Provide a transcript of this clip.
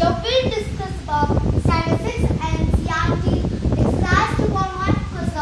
Your will discuss about Science and CRT is last one one because